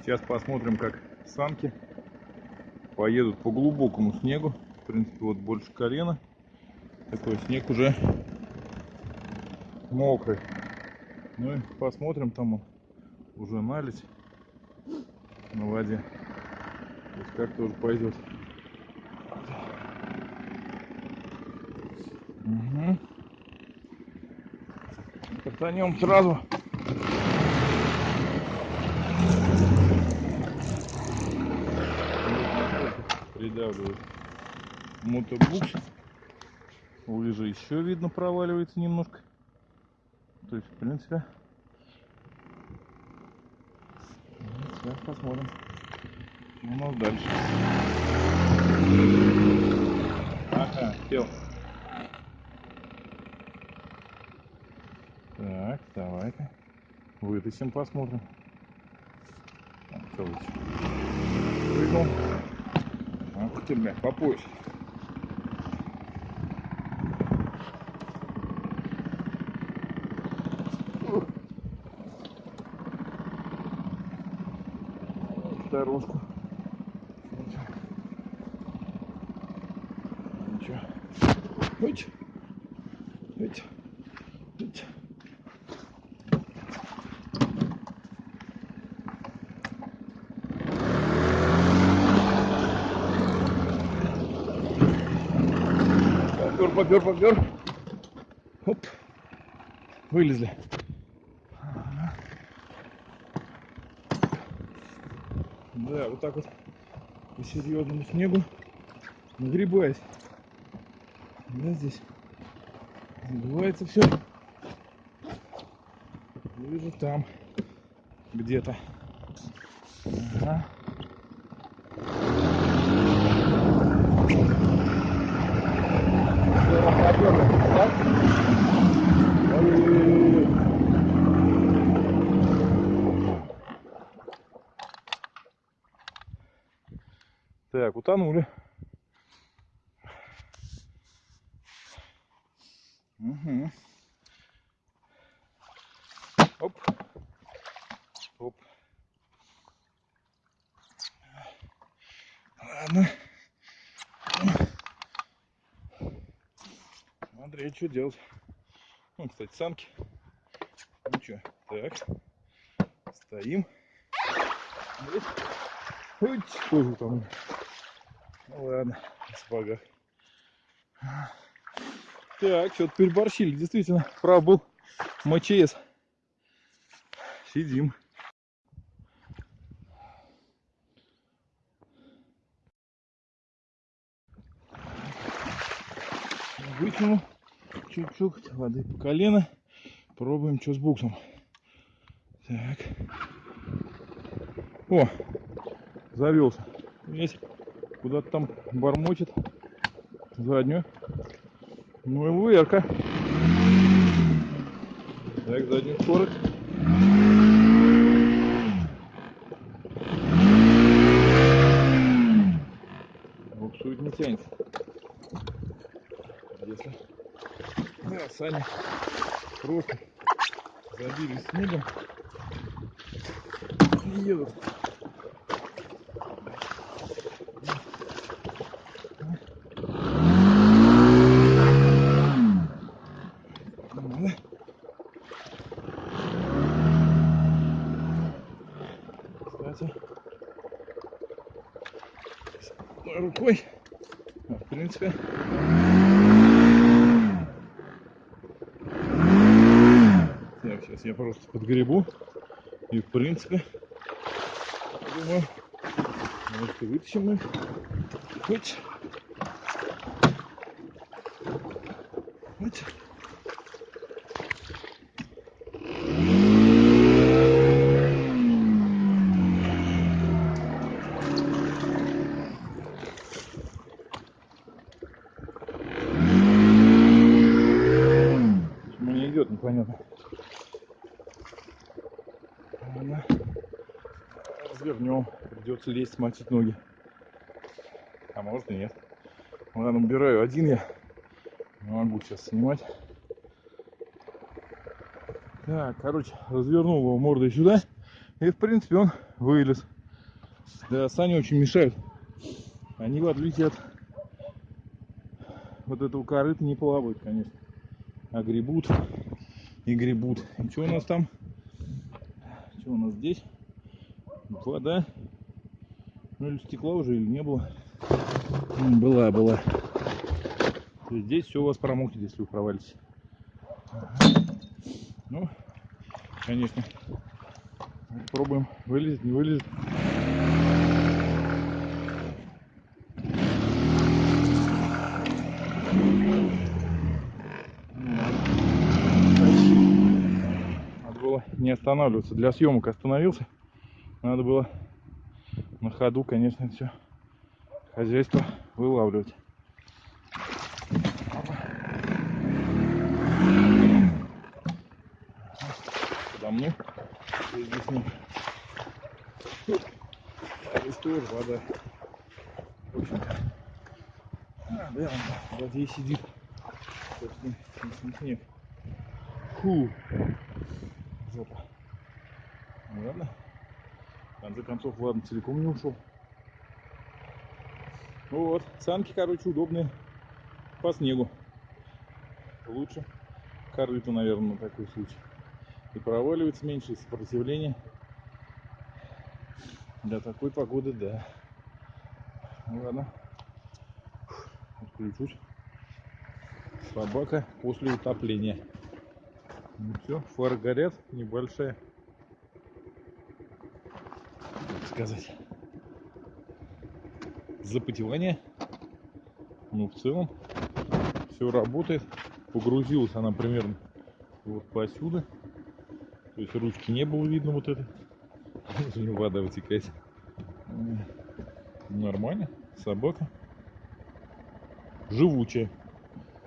Сейчас посмотрим, как санки поедут по глубокому снегу. В принципе, вот больше колена. Такой снег уже мокрый. Ну и посмотрим, там уже налить на воде. То есть как тоже пойдет. Угу. Катанем сразу. Придавливает мотобукс. Лыжа еще видно проваливается немножко. То есть, в принципе, сейчас посмотрим, у нас дальше. Ага, сел. Так, давай-ка. Вытащим, посмотрим. Что Ах ты, бля, по пояс. Дорожку. Ничего. Уть. Уть. Уть. Попер, попер. Оп. Вылезли. Да, вот так вот по серьезному снегу нагребаясь. Да, здесь забывается все. Вижу там где-то. Ага. Ой-ой-ой. Так, утонули. Угу. Оп. Оп. Ладно. Смотри, что делать. Ну, кстати, санки. Ну что, так. Стоим. Ой, тоже там. Ну ладно, в сапогах. Так, что-то переборщили. Действительно, прав был МЧС. Сидим. Вытянул чуть-чуть воды по колено. Пробуем, что с буксом. Так. О, завелся. Есть куда-то там бормочет заднюю. Ну и вверка. Так, заднюю скорость. Буксует не тянется. Если да, сани просто забились. Снегом и едут. Кстати, рукой, а, в принципе, так, сейчас я просто подгребу. И, в принципе, думаю, может и вытащим мы. Хоть, хоть. Придется лезть, мочить ноги. А может и нет. Ладно, убираю один я. Не могу сейчас снимать. Так, короче, развернул его мордой сюда. И, в принципе, он вылез. Да, сани очень мешают. Они, в отличие от вот этого корыта, не плавают, конечно. А гребут и гребут. И что у нас там? Что у нас здесь? Вода. Ну или стекла уже, или не было. М, Была, была. Здесь все у вас промокнет, если вы провалитесь. Ну, конечно. Пробуем. Вылезет, не вылезет. Надо было не останавливаться. Для съемок остановился. Надо было на ходу, конечно, все хозяйство вылавливать. Подо мной. И Здесь нет. Здесь тоже вода. В общем-то. А, да, он воде сидит. Собственно, не снег. Фу. Жопа. Ну ладно. Конце концов, ладно, целиком не ушел. Ну вот, санки, короче, удобные по снегу. Лучше корыто, наверное, на такой случай. И проваливается меньше, и сопротивление. Для такой погоды, да. Ну ладно. Отключусь. Собака после утопления. Ну все, фары горят, небольшая. Как сказать. Запотевание. Ну, в целом, все работает. Погрузилась она примерно вот посюда. То есть ручки не было видно вот это. У нее вода вытекает. Нормально. Собака. Живучая.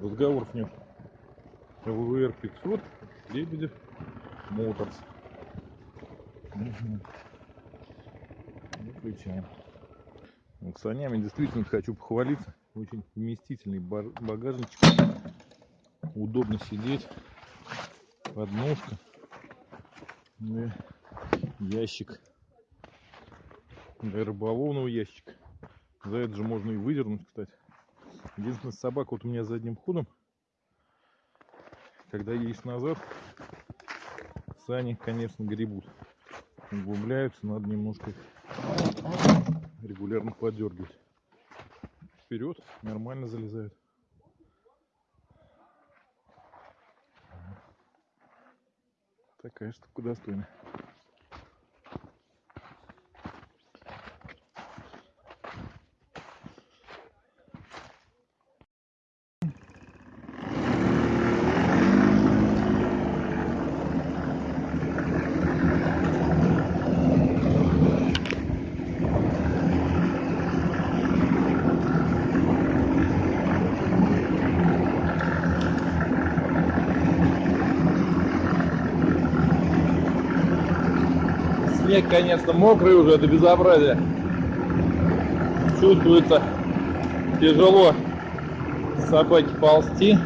Разговоров нет. ВВР 500, Лебедев, Моторс. Мгм. Выключаем. Вот санями действительно хочу похвалиться. Очень вместительный багажничек. Удобно сидеть. Подножка. Да. Ящик. Для рыболовного ящика. За это же можно и выдернуть, кстати. Единственное, собака вот у меня задним ходом. Когда едешь назад, сани, конечно, гребут. Углубляются, надо немножко их регулярно подергивать. Вперед, нормально залезают. Такая штука достойная. Снег, конечно, мокрый уже, это безобразие. Чувствуется тяжело собаке ползти.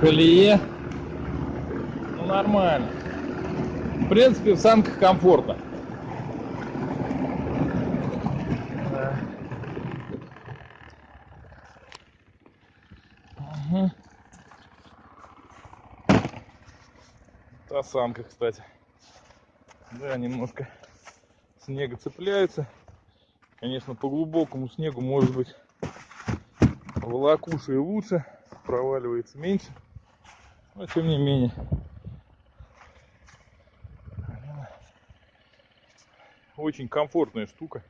Колее. Ну, нормально. В принципе, в санках комфортно. Да. Мгм. Та санка, кстати. Да, немножко снега цепляется. Конечно, по глубокому снегу может быть волокуша и лучше, проваливается меньше. Но тем не менее. Очень комфортная штука.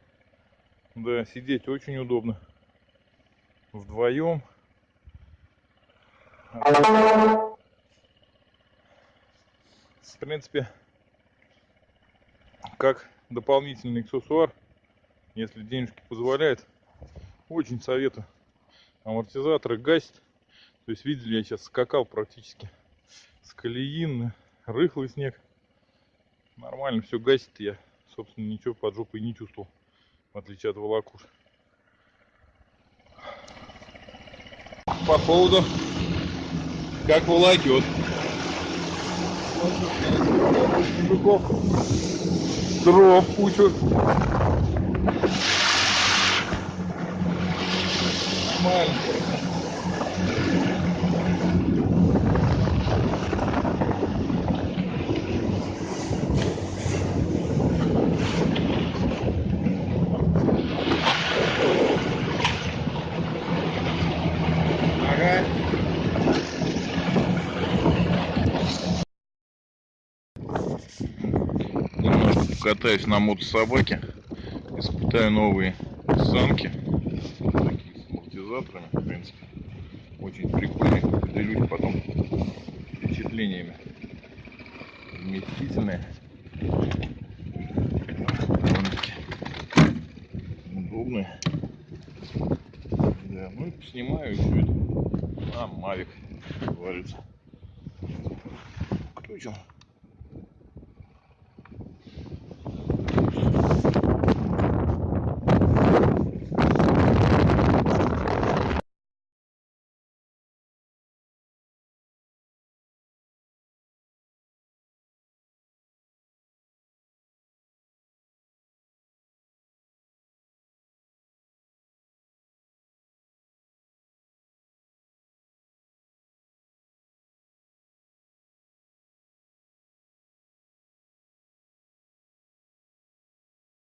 Да, сидеть очень удобно. Вдвоем. В принципе, как дополнительный аксессуар, если денежки позволяют, очень советую. Амортизаторы гасит. То есть видели, я сейчас скакал практически с колеин, рыхлый снег. Нормально все гасит, я, собственно, ничего под жопой не чувствовал, в отличие от волокуш. По поводу, как волокет. Мужиков дров кучу. Нормально. Ага. Немножко покатаюсь на мотособаке. Испытаю новые санки. Такие с амортизаторами, в принципе. Очень прикольные. Поделюсь потом впечатлениями. Вместительные. Удобные. Да, ну и поснимаю еще это. А, Мавик, говорится. Включил.